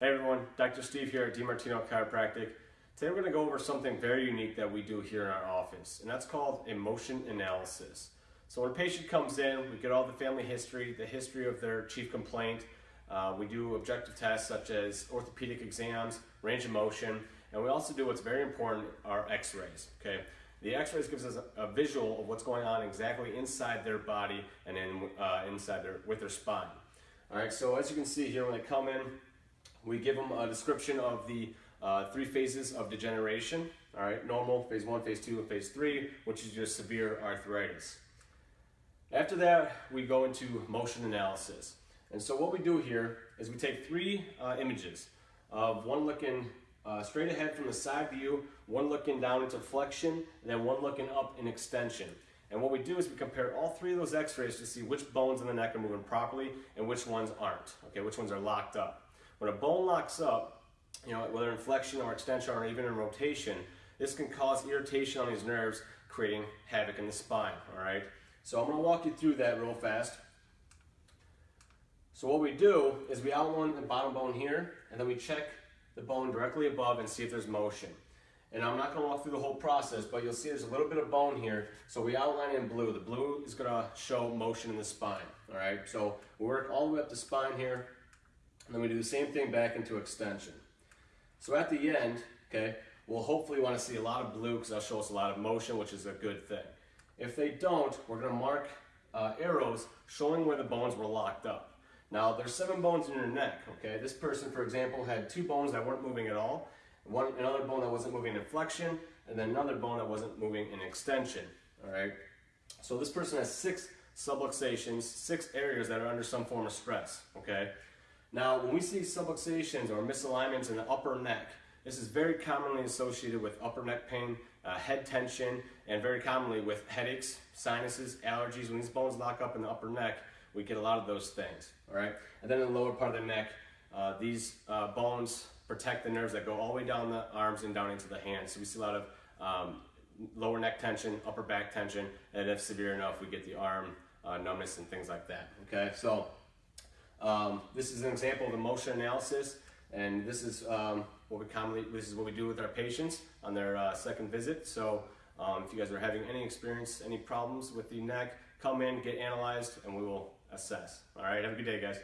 Hey everyone, Dr. Steve here at DiMartino Chiropractic. Today we're going to go over something very unique that we do here in our office, and that's called motion analysis. So when a patient comes in, we get all the family history, the history of their chief complaint. Uh, we do objective tests such as orthopedic exams, range of motion, and we also do what's very important, our x-rays, okay? The x-rays gives us a, a, visual of what's going on exactly inside their body and in, uh, inside their, with their spine. All right, so as you can see here, when they come in, we give them a description of the uh, three phases of degeneration. All right, normal, phase one, phase two, and phase three, which is just severe arthritis. After that, we go into motion analysis. And so what we do here is we take three uh, images of one looking uh, straight ahead from the side view, one looking down into flexion, and then one looking up in extension. And what we do is we compare all three of those x-rays to see which bones in the neck are moving properly and which ones aren't, okay, which ones are locked up. When a bone locks up, you know, whether in flexion or extension or even in rotation, this can cause irritation on these nerves, creating havoc in the spine, all right? So I'm gonna walk you through that real fast. So what we do is we outline the bottom bone here, and then we check the bone directly above and see if there's motion. And I'm not gonna walk through the whole process, but you'll see there's a little bit of bone here. So we outline in blue. The blue is gonna show motion in the spine, all right? So we work all the way up the spine here, and then we do the same thing back into extension. So at the end, okay, we'll hopefully want to see a lot of blue because that'll show us a lot of motion, which is a good thing. If they don't, we're going to mark uh, arrows showing where the bones were locked up. Now, there's seven bones in your neck, okay? This person, for example, had two bones that weren't moving at all, one, another bone that wasn't moving in flexion, and then another bone that wasn't moving in extension, all right? So this person has six subluxations, six areas that are under some form of stress, okay? Now, when we see subluxations or misalignments in the upper neck, this is very commonly associated with upper neck pain, uh, head tension, and very commonly with headaches, sinuses, allergies. When these bones lock up in the upper neck, we get a lot of those things, all right? And then in the lower part of the neck, uh, these uh, bones protect the nerves that go all the way down the arms and down into the hands. So we see a lot of um, lower neck tension, upper back tension, and if severe enough, we get the arm uh, numbness and things like that, okay? So um, this is an example of the motion analysis, and this is um, what we commonly this is what we do with our patients on their uh, second visit. So um, if you guys are having any experience, any problems with the neck, come in, get analyzed, and we will assess. All right, have a good day, guys.